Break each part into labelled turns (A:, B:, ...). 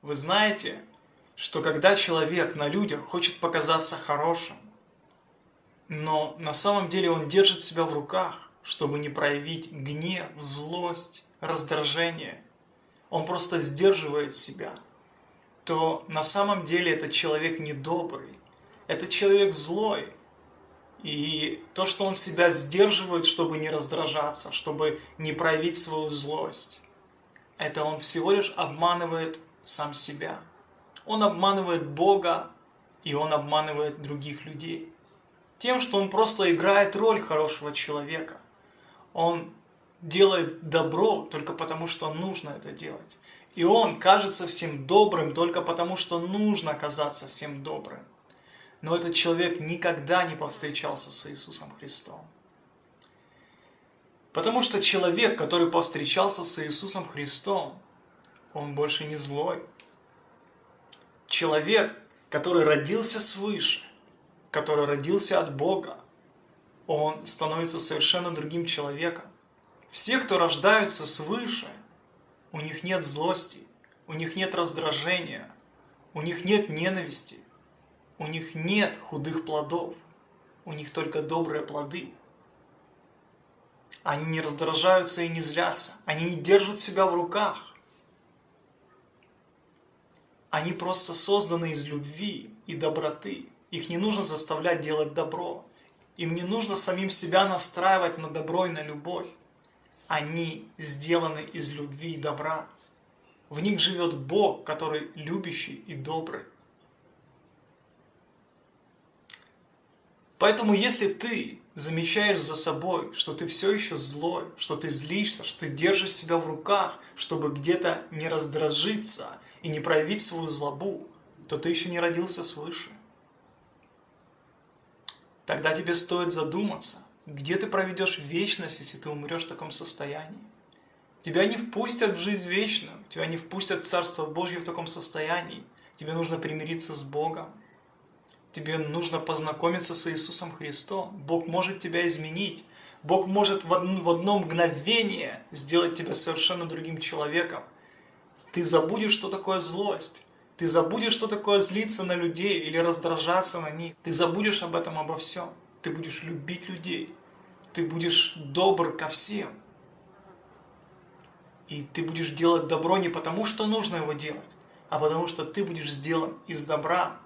A: Вы знаете, что когда человек на людях хочет показаться хорошим, но на самом деле он держит себя в руках, чтобы не проявить гнев, злость, раздражение, он просто сдерживает себя, то на самом деле этот человек недобрый, это человек злой, и то, что он себя сдерживает, чтобы не раздражаться, чтобы не проявить свою злость, это он всего лишь обманывает сам себя. Он обманывает Бога, и он обманывает других людей. Тем, что он просто играет роль хорошего человека. Он делает добро только потому, что нужно это делать. И он кажется всем добрым только потому, что нужно казаться всем добрым. Но этот человек никогда не повстречался с Иисусом Христом. Потому что человек, который повстречался с Иисусом Христом, он больше не злой. Человек, который родился свыше, который родился от Бога, он становится совершенно другим человеком. Все, кто рождаются свыше, у них нет злости, у них нет раздражения, у них нет ненависти, у них нет худых плодов, у них только добрые плоды. Они не раздражаются и не злятся, они не держат себя в руках. Они просто созданы из любви и доброты. Их не нужно заставлять делать добро. Им не нужно самим себя настраивать на добро и на любовь. Они сделаны из любви и добра. В них живет Бог, который любящий и добрый. Поэтому если ты замечаешь за собой, что ты все еще злой, что ты злишься, что ты держишь себя в руках, чтобы где-то не раздражиться и не проявить свою злобу, то ты еще не родился свыше. Тогда тебе стоит задуматься, где ты проведешь вечность, если ты умрешь в таком состоянии. Тебя не впустят в жизнь вечную, тебя не впустят в Царство Божье в таком состоянии. Тебе нужно примириться с Богом, Тебе нужно познакомиться с Иисусом Христом. Бог может тебя изменить. Бог может в одно, мгновение сделать тебя совершенно другим человеком. Ты забудешь, что такое злость. Ты забудешь, что такое злиться на людей или раздражаться на них. Ты забудешь об этом обо всем. Ты будешь любить людей. Ты будешь добр ко всем. И ты будешь делать добро не потому, что нужно его делать, а потому что ты будешь сделан из добра,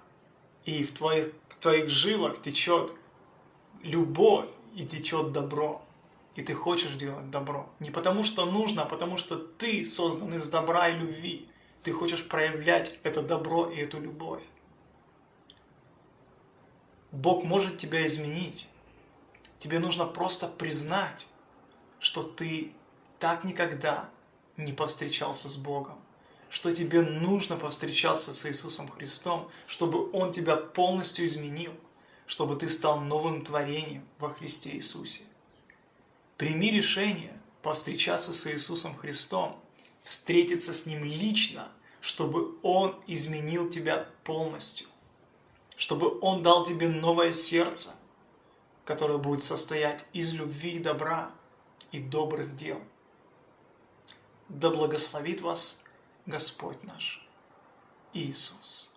A: и в твоих, в твоих жилах течет любовь и течет добро. И ты хочешь делать добро. Не потому что нужно, а потому что ты создан из добра и любви. Ты хочешь проявлять это добро и эту любовь. Бог может тебя изменить. Тебе нужно просто признать, что ты так никогда не повстречался с Богом что тебе нужно повстречаться с Иисусом Христом, чтобы Он тебя полностью изменил, чтобы ты стал новым творением во Христе Иисусе. Прими решение повстречаться с Иисусом Христом, встретиться с Ним лично, чтобы Он изменил тебя полностью, чтобы Он дал тебе новое сердце, которое будет состоять из любви и добра и добрых дел. Да благословит вас Господь наш Иисус.